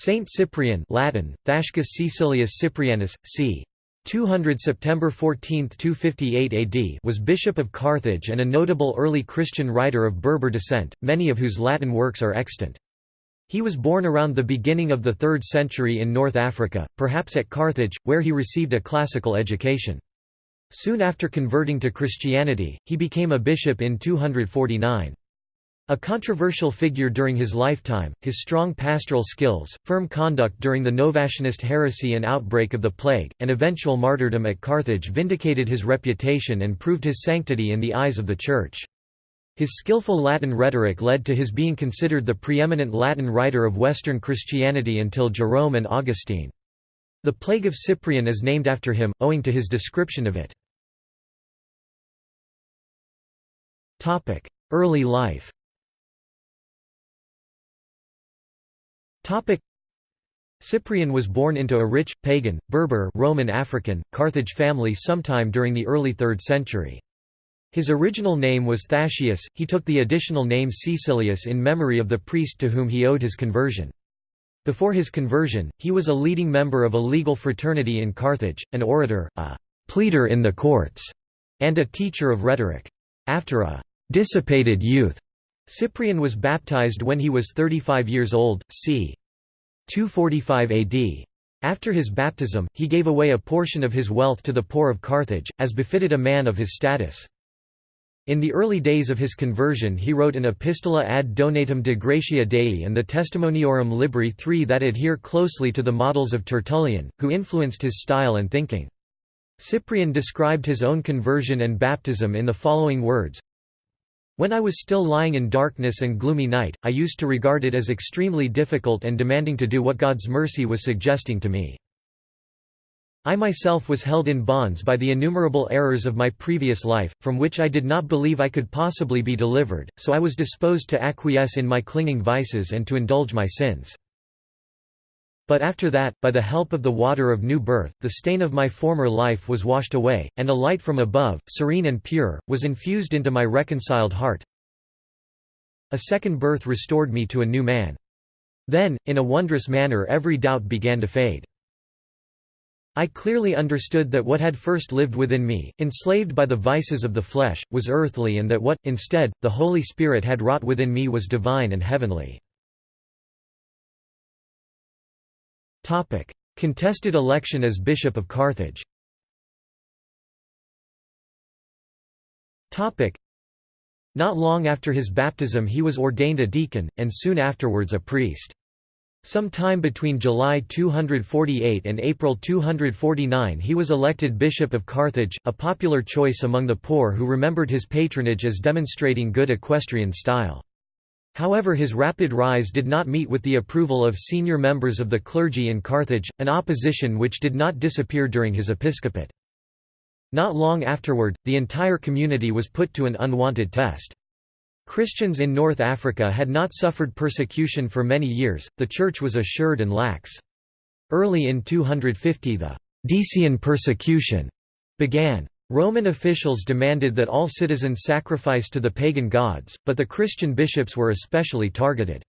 Saint Cyprian Latin, Thascius Caecilius Cyprianus, c. 200 September 14, 258 AD was bishop of Carthage and a notable early Christian writer of Berber descent, many of whose Latin works are extant. He was born around the beginning of the 3rd century in North Africa, perhaps at Carthage, where he received a classical education. Soon after converting to Christianity, he became a bishop in 249. A controversial figure during his lifetime, his strong pastoral skills, firm conduct during the Novatianist heresy and outbreak of the plague, and eventual martyrdom at Carthage vindicated his reputation and proved his sanctity in the eyes of the Church. His skillful Latin rhetoric led to his being considered the preeminent Latin writer of Western Christianity until Jerome and Augustine. The Plague of Cyprian is named after him, owing to his description of it. Early life Cyprian was born into a rich, pagan, Berber Roman African, Carthage family sometime during the early 3rd century. His original name was Thascius, he took the additional name Caecilius in memory of the priest to whom he owed his conversion. Before his conversion, he was a leading member of a legal fraternity in Carthage, an orator, a pleader in the courts, and a teacher of rhetoric. After a dissipated youth, Cyprian was baptized when he was 35 years old, c. 245 AD. After his baptism, he gave away a portion of his wealth to the poor of Carthage, as befitted a man of his status. In the early days of his conversion he wrote an Epistola ad donatum de gratia Dei and the Testimoniorum Libri III that adhere closely to the models of Tertullian, who influenced his style and thinking. Cyprian described his own conversion and baptism in the following words, when I was still lying in darkness and gloomy night, I used to regard it as extremely difficult and demanding to do what God's mercy was suggesting to me. I myself was held in bonds by the innumerable errors of my previous life, from which I did not believe I could possibly be delivered, so I was disposed to acquiesce in my clinging vices and to indulge my sins. But after that, by the help of the water of new birth, the stain of my former life was washed away, and a light from above, serene and pure, was infused into my reconciled heart. A second birth restored me to a new man. Then, in a wondrous manner every doubt began to fade. I clearly understood that what had first lived within me, enslaved by the vices of the flesh, was earthly and that what, instead, the Holy Spirit had wrought within me was divine and heavenly. Contested election as Bishop of Carthage Not long after his baptism he was ordained a deacon, and soon afterwards a priest. Some time between July 248 and April 249 he was elected Bishop of Carthage, a popular choice among the poor who remembered his patronage as demonstrating good equestrian style. However his rapid rise did not meet with the approval of senior members of the clergy in Carthage, an opposition which did not disappear during his episcopate. Not long afterward, the entire community was put to an unwanted test. Christians in North Africa had not suffered persecution for many years, the Church was assured and lax. Early in 250 the Decian persecution began. Roman officials demanded that all citizens sacrifice to the pagan gods, but the Christian bishops were especially targeted.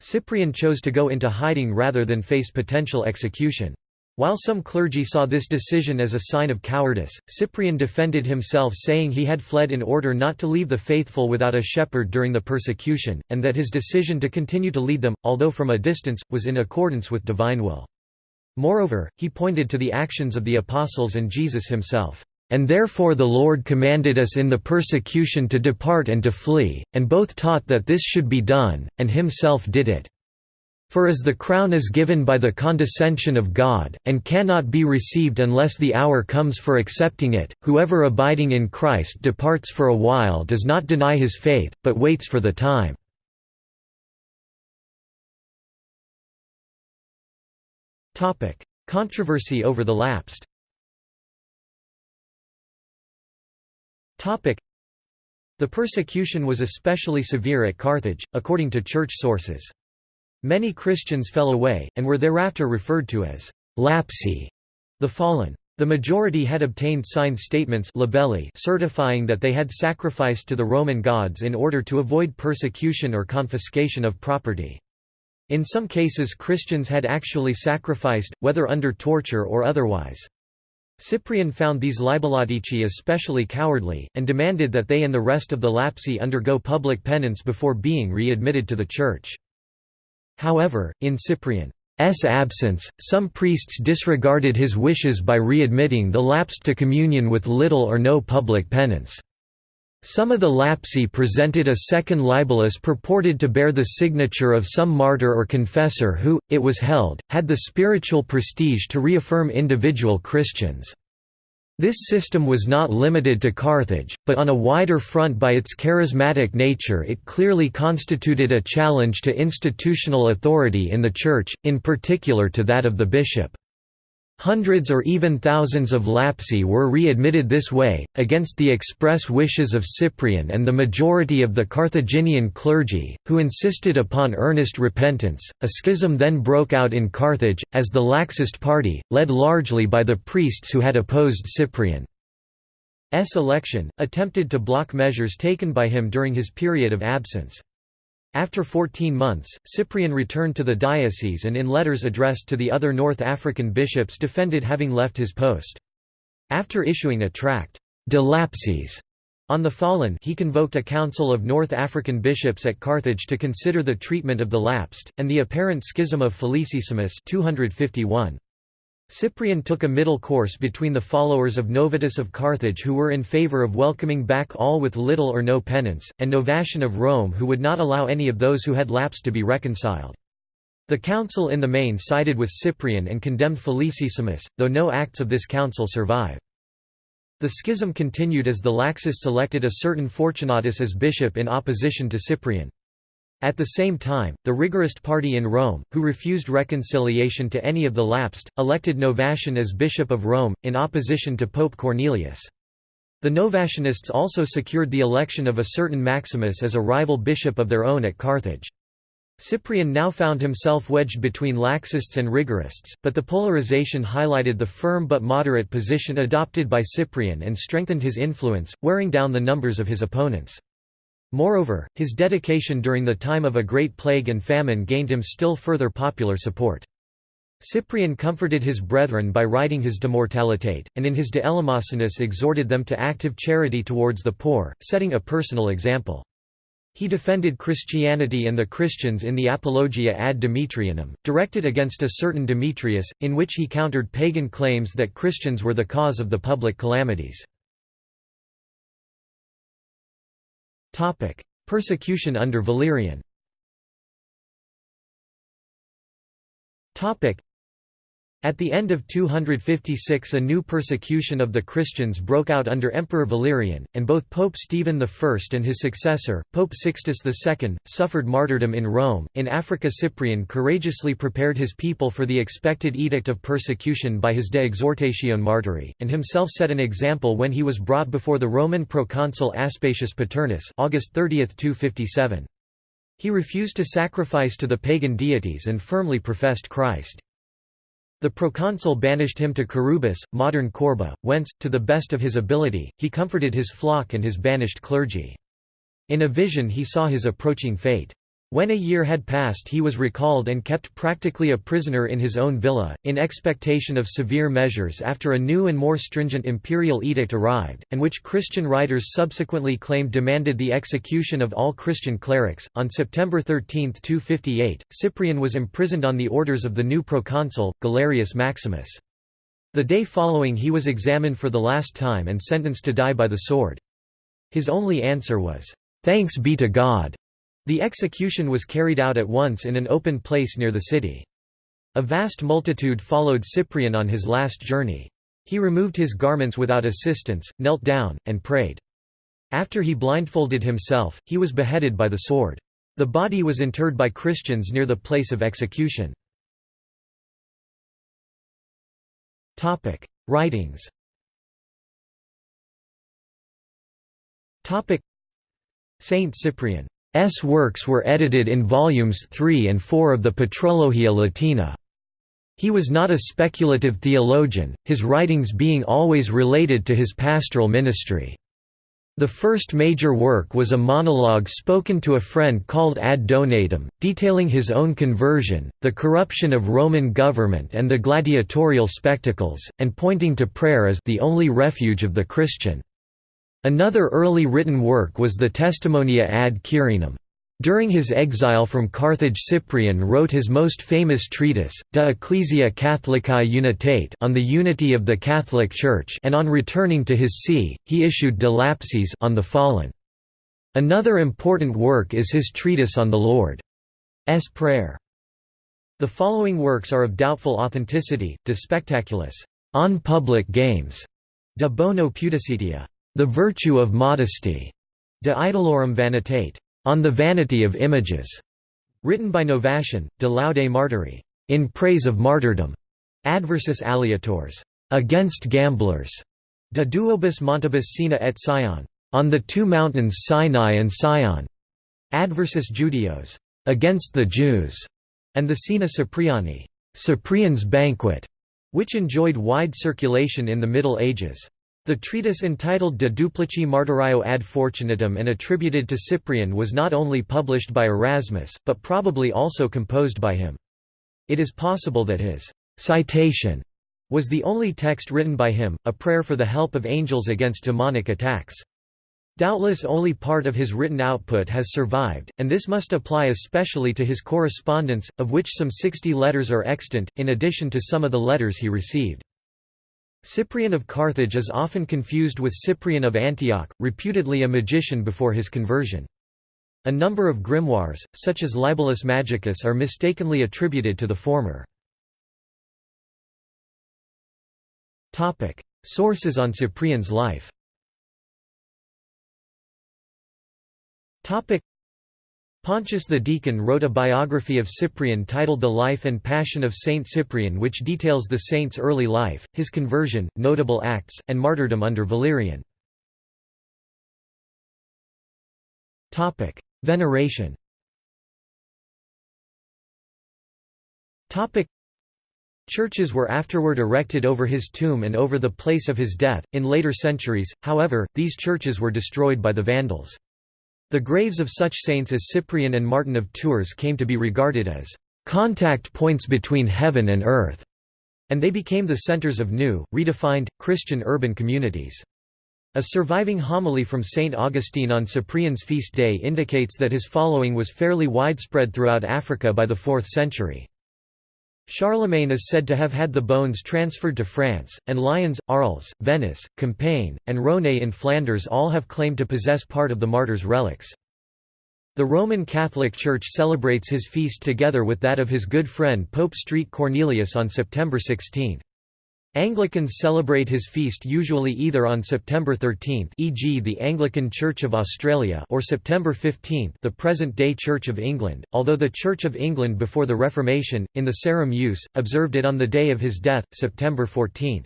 Cyprian chose to go into hiding rather than face potential execution. While some clergy saw this decision as a sign of cowardice, Cyprian defended himself saying he had fled in order not to leave the faithful without a shepherd during the persecution, and that his decision to continue to lead them, although from a distance, was in accordance with divine will. Moreover, he pointed to the actions of the apostles and Jesus himself. And therefore the Lord commanded us in the persecution to depart and to flee, and both taught that this should be done, and himself did it. For as the crown is given by the condescension of God, and cannot be received unless the hour comes for accepting it, whoever abiding in Christ departs for a while does not deny his faith, but waits for the time. Controversy over the lapsed The persecution was especially severe at Carthage, according to church sources. Many Christians fell away, and were thereafter referred to as lapsi, the fallen. The majority had obtained signed statements libelli certifying that they had sacrificed to the Roman gods in order to avoid persecution or confiscation of property. In some cases Christians had actually sacrificed, whether under torture or otherwise. Cyprian found these libellatici especially cowardly, and demanded that they and the rest of the Lapsi undergo public penance before being readmitted to the Church. However, in Cyprian's absence, some priests disregarded his wishes by readmitting the lapsed to communion with little or no public penance. Some of the lapsi presented a second libellus purported to bear the signature of some martyr or confessor who, it was held, had the spiritual prestige to reaffirm individual Christians. This system was not limited to Carthage, but on a wider front by its charismatic nature it clearly constituted a challenge to institutional authority in the Church, in particular to that of the bishop. Hundreds or even thousands of lapsi were readmitted this way, against the express wishes of Cyprian and the majority of the Carthaginian clergy, who insisted upon earnest repentance. A schism then broke out in Carthage, as the Laxist party, led largely by the priests who had opposed Cyprian's election, attempted to block measures taken by him during his period of absence. After 14 months, Cyprian returned to the diocese and in letters addressed to the other North African bishops defended having left his post. After issuing a tract, De Lapsis, on the fallen he convoked a council of North African bishops at Carthage to consider the treatment of the lapsed, and the apparent schism of Felicissimus 251. Cyprian took a middle course between the followers of Novatus of Carthage who were in favour of welcoming back all with little or no penance, and Novatian of Rome who would not allow any of those who had lapsed to be reconciled. The council in the main sided with Cyprian and condemned Felicissimus, though no acts of this council survive. The schism continued as the Laxists selected a certain Fortunatus as bishop in opposition to Cyprian. At the same time, the rigorist party in Rome, who refused reconciliation to any of the lapsed, elected Novatian as Bishop of Rome, in opposition to Pope Cornelius. The Novatianists also secured the election of a certain Maximus as a rival bishop of their own at Carthage. Cyprian now found himself wedged between laxists and rigorists, but the polarization highlighted the firm but moderate position adopted by Cyprian and strengthened his influence, wearing down the numbers of his opponents. Moreover, his dedication during the time of a great plague and famine gained him still further popular support. Cyprian comforted his brethren by writing his De Mortalitate, and in his De Eleemosynis exhorted them to active charity towards the poor, setting a personal example. He defended Christianity and the Christians in the Apologia ad Demetrianum, directed against a certain Demetrius, in which he countered pagan claims that Christians were the cause of the public calamities. Topic: Persecution under Valerian. Topic: At the end of 256 a new persecution of the Christians broke out under Emperor Valerian, and both Pope Stephen I and his successor, Pope Sixtus II, suffered martyrdom in Rome. In Africa Cyprian courageously prepared his people for the expected edict of persecution by his De Exhortatione Martyrii, and himself set an example when he was brought before the Roman proconsul Aspasius Paternus August 30, 257. He refused to sacrifice to the pagan deities and firmly professed Christ. The proconsul banished him to Curubis, modern Korba, whence, to the best of his ability, he comforted his flock and his banished clergy. In a vision he saw his approaching fate. When a year had passed he was recalled and kept practically a prisoner in his own villa, in expectation of severe measures after a new and more stringent imperial edict arrived, and which Christian writers subsequently claimed demanded the execution of all Christian clerics. On September 13, 258, Cyprian was imprisoned on the orders of the new proconsul, Galerius Maximus. The day following he was examined for the last time and sentenced to die by the sword. His only answer was, "'Thanks be to God' The execution was carried out at once in an open place near the city. A vast multitude followed Cyprian on his last journey. He removed his garments without assistance, knelt down, and prayed. After he blindfolded himself, he was beheaded by the sword. The body was interred by Christians near the place of execution. Writings Saint Cyprian S works were edited in volumes 3 and 4 of the Patrologia Latina. He was not a speculative theologian, his writings being always related to his pastoral ministry. The first major work was a monologue spoken to a friend called Ad Donatum, detailing his own conversion, the corruption of Roman government and the gladiatorial spectacles, and pointing to prayer as the only refuge of the Christian. Another early written work was the Testimonia ad Quirinum. During his exile from Carthage Cyprian wrote his most famous treatise, De Ecclesia Catholicae Unitate on the unity of the Catholic Church and on returning to his see, he issued De Lapsis on the fallen. Another important work is his treatise on the Lord's Prayer. The following works are of doubtful authenticity, De Spectaculis, on public games, De Bono Pudicitia, the virtue of modesty, De Idolorum Vanitate, on the Vanity of Images, written by Novatian, De Laude Martyrii, in praise of martyrdom, Adversus Aleatores, against gamblers, De Duobus Montibus Sina et Sion, on the two mountains Sinai and Sion, Adversus Judeos, against the Jews, and the Sina Cypriani, Cyprian's banquet, which enjoyed wide circulation in the Middle Ages. The treatise entitled De Duplici Martyrio ad Fortunatum and attributed to Cyprian was not only published by Erasmus, but probably also composed by him. It is possible that his citation was the only text written by him, a prayer for the help of angels against demonic attacks. Doubtless only part of his written output has survived, and this must apply especially to his correspondence, of which some 60 letters are extant, in addition to some of the letters he received. Cyprian of Carthage is often confused with Cyprian of Antioch, reputedly a magician before his conversion. A number of grimoires, such as Libellus Magicus are mistakenly attributed to the former. Sources on Cyprian's life Pontius the Deacon wrote a biography of Cyprian titled The Life and Passion of Saint Cyprian which details the saint's early life, his conversion, notable acts, and martyrdom under Valerian. Veneration Churches were afterward erected over his tomb and over the place of his death. In later centuries, however, these churches were destroyed by the Vandals. The graves of such saints as Cyprian and Martin of Tours came to be regarded as contact points between heaven and earth, and they became the centers of new, redefined, Christian urban communities. A surviving homily from St. Augustine on Cyprian's feast day indicates that his following was fairly widespread throughout Africa by the 4th century. Charlemagne is said to have had the bones transferred to France, and Lyons, Arles, Venice, Compiègne, and Rhône in Flanders all have claimed to possess part of the martyr's relics. The Roman Catholic Church celebrates his feast together with that of his good friend Pope St. Cornelius on September 16. Anglicans celebrate his feast usually either on September 13 e.g. the Anglican Church of Australia or September 15 the present-day Church of England, although the Church of England before the Reformation, in the Sarum use, observed it on the day of his death, September 14.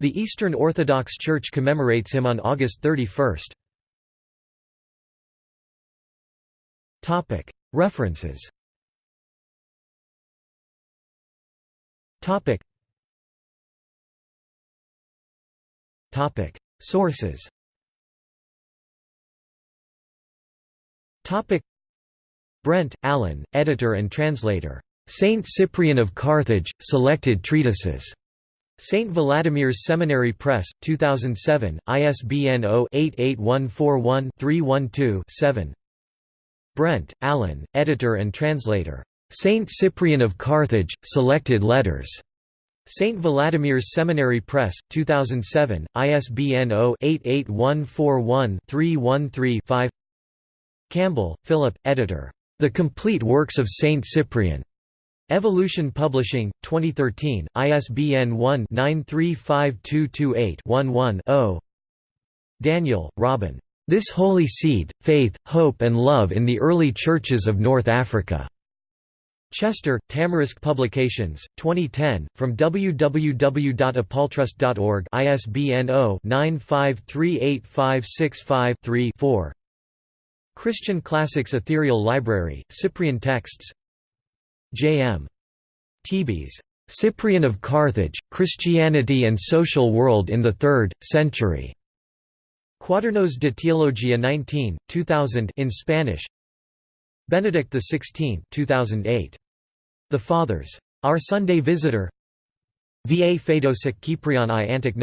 The Eastern Orthodox Church commemorates him on August 31. References Sources Brent, Allen, editor and translator. Saint Cyprian of Carthage, Selected Treatises. St. Vladimir's Seminary Press, 2007, ISBN 0-88141-312-7 Brent, Allen, editor and translator. Saint Cyprian of Carthage, Selected Letters. St. Vladimir's Seminary Press, 2007, ISBN 0-88141-313-5 Campbell, Philip, editor. The Complete Works of Saint Cyprian. Evolution Publishing, 2013, ISBN 1-935228-11-0 Daniel, Robin. This Holy Seed, Faith, Hope and Love in the Early Churches of North Africa. Chester, Tamarisk Publications, 2010, from www.apoltrust.org ISBN 0-9538565-3-4 Christian Classics Ethereal Library, Cyprian Texts J. M. Tebes. Cyprian of Carthage, Christianity and Social World in the Third Century. Cuadernos de Teología 19, 2000 in Spanish Benedict XVI 2008. The Fathers. Our Sunday Visitor Va Fedosik Kiprion i Antik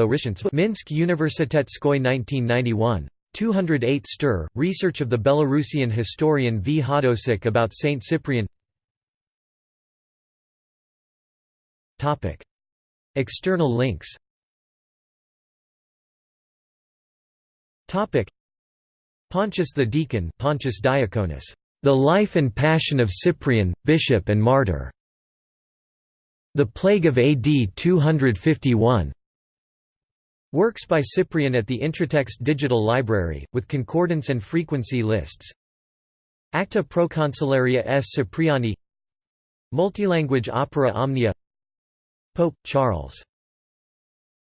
Minsk Universitetskoy 1991. 208 Stir, Research of the Belarusian historian V. Hodosik about Saint Cyprian External links Pontius the Deacon Pontius Diaconus, The Life and Passion of Cyprian, Bishop and Martyr. The Plague of AD 251 Works by Cyprian at the Intratext Digital Library, with concordance and frequency lists. Acta Proconsularia S. Cipriani. Multilanguage opera Omnia. Pope, Charles.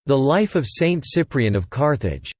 The Life of Saint Cyprian of Carthage